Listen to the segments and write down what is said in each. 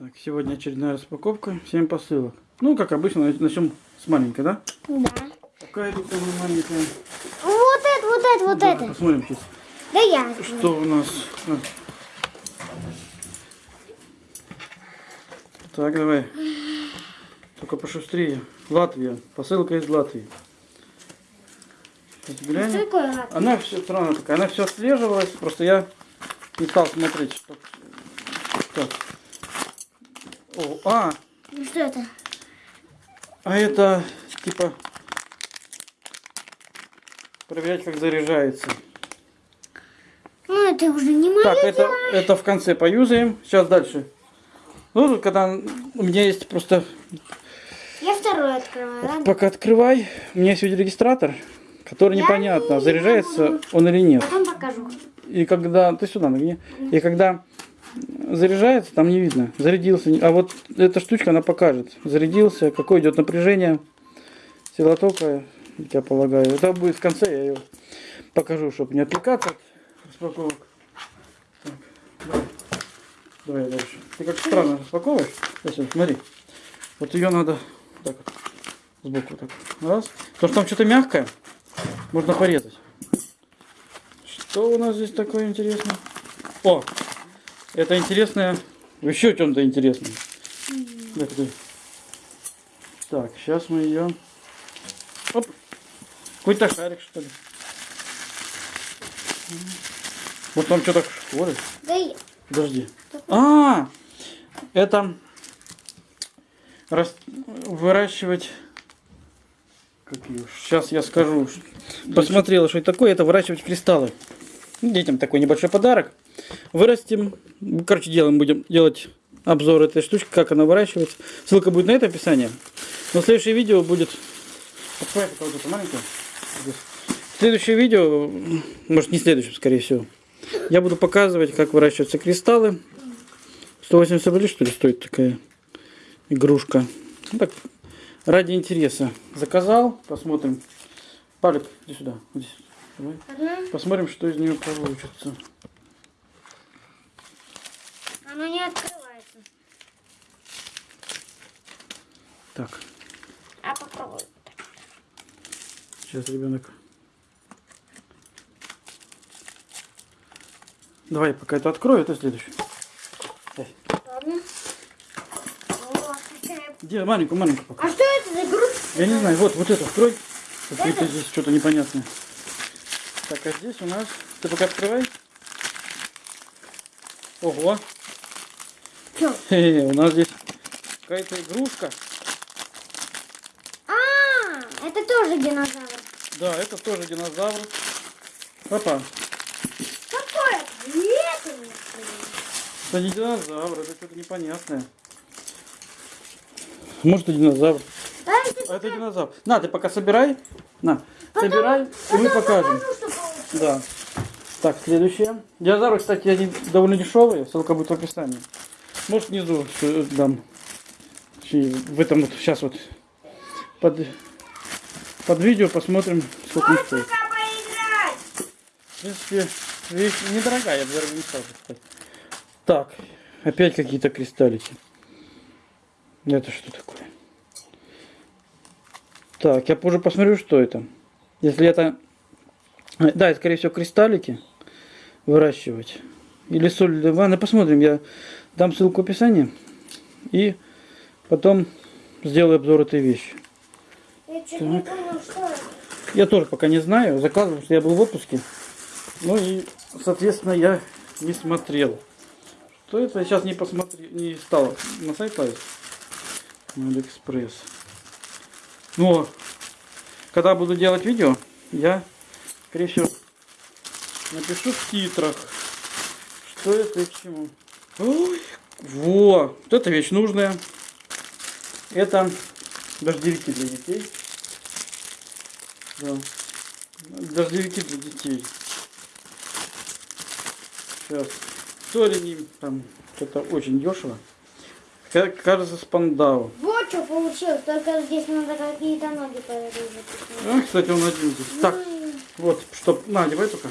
Так, сегодня очередная распаковка. 7 посылок. Ну, как обычно, начнем с маленькой, да? Да. Какая тут маленькая? Вот это, вот это, вот Давай это. Посмотрим сейчас, Да я. что у нас. А. Так, давай. Только пошустрее. Латвия. Посылка из Латвии. Сейчас Что такое лак? Она все странно такая. Она все отслеживалась. Просто я не стал смотреть, что. Так. О, а, Ну что это? А это типа проверять, как заряжается. Ну это уже не мое Так, это, это в конце поюзаем. Сейчас дальше. Ну, тут когда у меня есть просто... Я второй открываю, ладно? Пока открывай. У меня есть видеорегистратор, который Я непонятно, не заряжается могу. он или нет. Потом покажу. И когда... Ты сюда нагни. И когда заряжается, там не видно. Зарядился. А вот эта штучка, она покажет. Зарядился, какое идет напряжение. Сила тока, я полагаю. Это будет в конце, я ее покажу, чтобы не отвлекаться от распаковок. Так, давай. Давай дальше. Ты как странно распаковываешь. Сейчас, смотри. Вот ее надо так вот, сбоку так. Раз. Потому что там что-то мягкое. Можно порезать. Что у нас здесь такое интересное? О! Это интересное. Еще чем-то интересное. Так, так. Так, сейчас мы ее. Оп. Какой-то шарик, что ли. Вот там что-то школе. Да я. Подожди. А, это рас- выращивать. Как ее? Сейчас я скажу. Посмотрела, что это такое. Это выращивать кристаллы. Детям такой небольшой подарок. Вырастим. Короче, делаем, будем делать обзор этой штучки, как она выращивается. Ссылка будет на это описание. Но следующее видео будет. Вот. Следующее видео, может не следующее, скорее всего, я буду показывать, как выращиваются кристаллы. 180 рублей, что ли, стоит такая игрушка. Ну, так, ради интереса. Заказал, посмотрим. Палик, иди сюда. иди. Посмотрим, что из нее получится. Оно не открывается. Так, А попробуй. сейчас ребенок. Давай, пока это открою, это следующий. Ладно. Какая- Где маленькую, маленькую пока. А что это за игрушка? Я не знаю, вот, вот это открой. Какое-то здесь что-то непонятное. Так, а здесь у нас... Ты пока открывай. Ого. У нас здесь какая-то игрушка. А, это тоже динозавр. Да, это тоже динозавр. Папа, Какой это? Это не динозавр, это что-то непонятное. Может и динозавр. Это А это динозавр. На, ты пока собирай. На, собирай, и мы покажем. Да. Так, следующее. Динозавры, кстати, они довольно дешевые. Ссылка будет в описании. Может, внизу э, дам. В этом вот сейчас вот под, под видео посмотрим, сколько он стоит. В принципе, вещь недорогая, я бы даже не стал сказать. Так, опять какие-то кристаллики. Это что такое? Так, я позже посмотрю, что это. Если это... э, Да, это, скорее всего, кристаллики выращивать. Или соль для ванны. Посмотрим, я дам ссылку в описании. И потом сделаю обзор этой вещи. Я чуть не что это. Я тоже пока не знаю. Заказывал, что я был в отпуске. Ну и, соответственно, я не смотрел. Что это? Я сейчас не посмотрел, не стал на сайт лазить. На Алиэкспресс. Но, когда буду делать видео, я, скорее всего, напишу в титрах, что это и к чему. Ой, во! Вот эта вещь нужная. Это дождевики для детей. Да. Дождевики для детей. Сейчас. Стоили они там что-то очень дешево. Ка- Кажется, спандау. Вот что получилось, только здесь надо какие-то ноги порезать. А, кстати, он один здесь. Так, вот, чтоб... На, одевай только.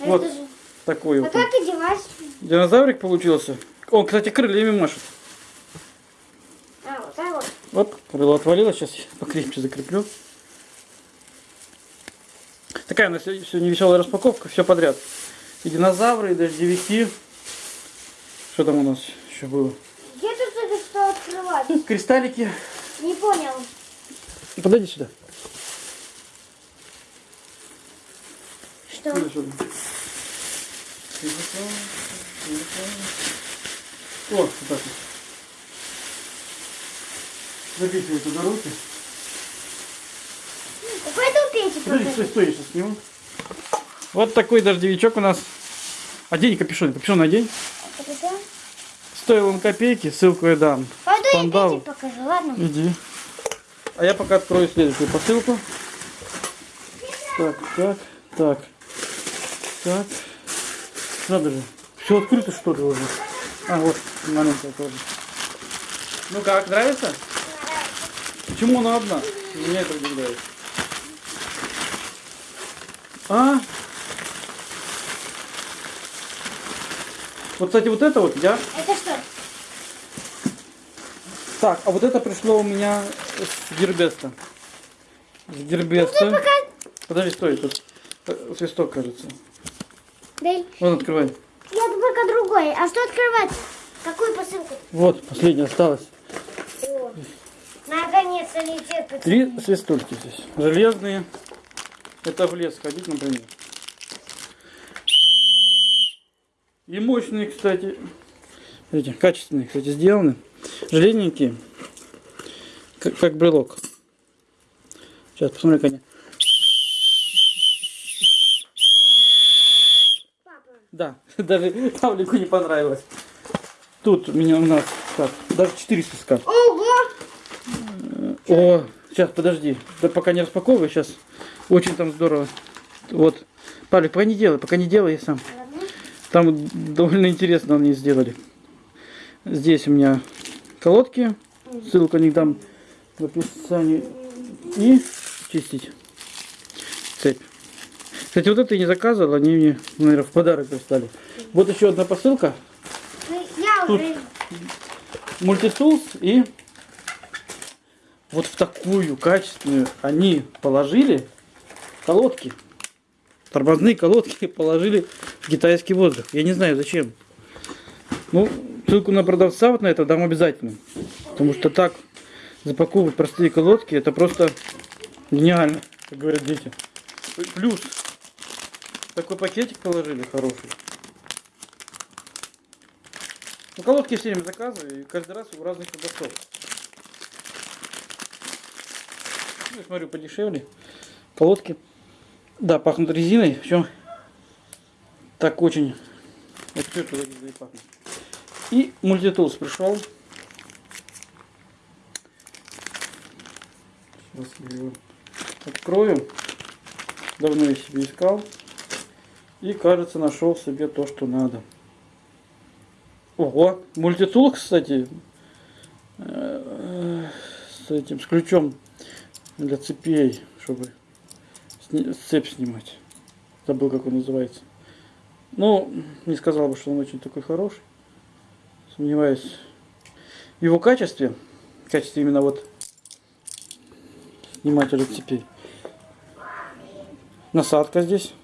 А Вот. это же- Такой А вот. как одевать? Динозаврик получился. Он, кстати, крыльями машет. Оп, крыло отвалилось, сейчас покрепче закреплю. Такая у нас сегодня веселая распаковка, все подряд. И динозавры, и дождевики. Что там у нас еще было? Где тут это что открывать? Кристаллики. Не понял. Подойди сюда. Что? Иди сюда. О, вот так вот. Запихивай туда руки. Какой тут пенсик? Подожди, стой, стой, я сейчас сниму. Вот такой дождевичок у нас. Одень капюшон, капюшон одень. Стоил он копейки, ссылку я дам. Пойду я Пандау. пенсик покажу, ладно? Иди. А я пока открою следующую посылку. Так, так, так. Так. Надо же. Все открыто что ли уже? А, вот, маленькая тоже. Ну как, нравится? Почему она одна? Меня это удивляет. А? Вот, кстати, вот это вот я Это что? Так, а вот это пришло у меня с Гербеста. С Гербеста. Подожди, стой, тут э, свисток, кажется. Дай. Вон, открывай. Я только другой. А что открывать? Какую посылку? Вот, последняя осталась. Наконец-то не терпится. Три свистульки здесь. Железные. Это в лес ходить, например. И мощные, кстати. Смотрите, качественные, кстати, сделаны. Железненькие. Как, как брелок. Сейчас, посмотри, как они. Да, даже Павлику не понравилось. Тут у меня у нас так, даже 4 свистка. Ого! О, сейчас, подожди. Да пока не распаковывай, сейчас. Очень там здорово. Вот. Павлик, пока не делай, пока не делай я сам. Там довольно интересно они сделали. Здесь у меня колодки. Ссылку не дам в описании. И чистить цепь. Кстати, вот это я не заказывал, они мне, наверное, в подарок прислали. Вот еще одна посылка. Ну, Я Тут. уже... мультитулс и вот в такую качественную они положили колодки. Тормозные колодки положили в китайский воздух. Я не знаю зачем. Ну, ссылку на продавца вот на это дам обязательно. Потому что так запаковывать простые колодки, это просто гениально, как говорят дети. Плюс такой пакетик положили хороший. Ну, колодки все время заказываю, и каждый раз у разных продавцов. Ну, я смотрю, подешевле. Колодки. Да, пахнут резиной. Причем так очень... Вот все туда резиной пахнет. И мультитулс пришел. Сейчас я его открою. Давно я себе искал. И, кажется, нашел себе то, что надо. Ого, мультитул, кстати, э, с этим, с ключом для цепей, чтобы сни- цепь снимать. Забыл, как он называется. Ну, не сказал бы, что он очень такой хороший. Сомневаюсь в его качестве. В качестве именно вот снимателя цепей. Насадка здесь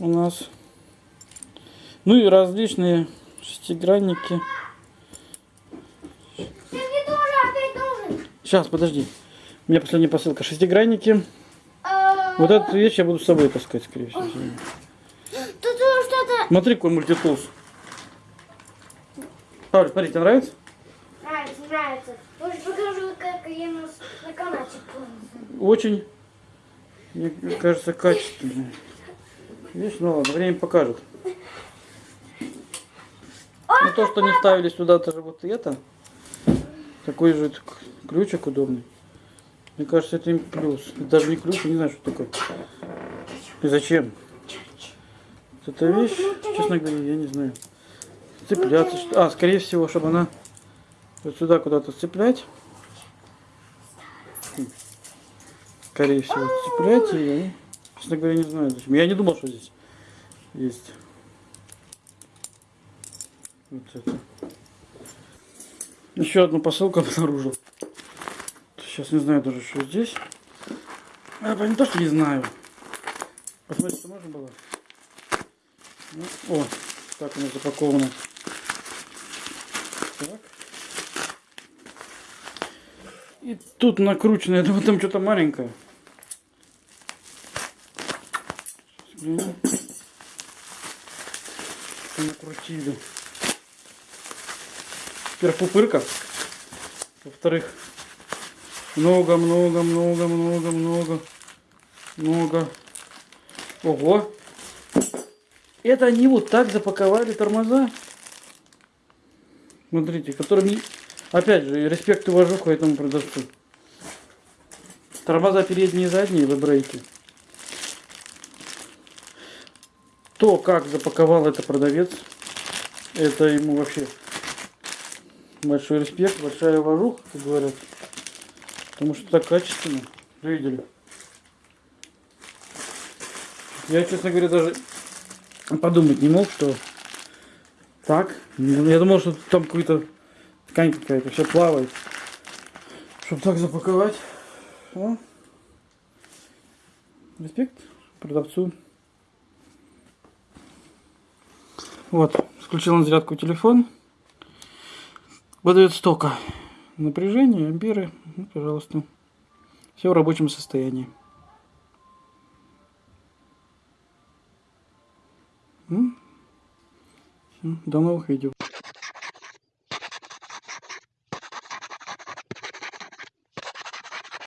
у нас. Ну и различные шестигранники. Сейчас, подожди. У меня последняя посылка. Шестигранники. Вот эту вещь я буду с собой таскать, скорее всего. Смотри, какой мультитулс. Павел, смотри, тебе нравится? Нравится, нравится. Лучше покажу, как я на, на канате. Очень, мне кажется, качественная. Вещь, ну ладно, время покажет. Ну то, что не ставили сюда даже вот это, такой же это ключик удобный. Мне кажется, это им плюс. Это даже не ключ, я не знаю, что такое. И зачем? Вот Эта вещь, честно говоря, я не знаю. Цепляться. что- А, скорее всего, чтобы она вот сюда куда-то цеплять. Скорее всего, цеплять ее. Честно говоря, не знаю зачем. Я не думал, что здесь есть. Вот это. Еще одну посылку обнаружил. Сейчас не знаю даже, что здесь. А, не то, что не знаю. Посмотрите, можно было. Ну, о, так нас запаковано. Так. И тут накручено, я думаю, там что-то маленькое. Что накрутили. Во-первых, пупырка. Во-вторых, много, много, много, много, много, много. Ого! Это они вот так запаковали тормоза. Смотрите, которыми, опять же, респект и уважуха этому продавцу. Тормоза передние и задние в брейке. То, как запаковал это продавец, это ему вообще большой респект, большая уважуха, как говорят. Потому что так качественно. Видели? Я, честно говоря, даже подумать не мог, что так. Я думал, что там какой-то ткань какая-то, все плавает. Чтобы так запаковать. О. Респект продавцу. Вот, включил на зарядку телефон. Выдает столько напряжение, амперы. Ну, пожалуйста. Все в рабочем состоянии. До новых видео.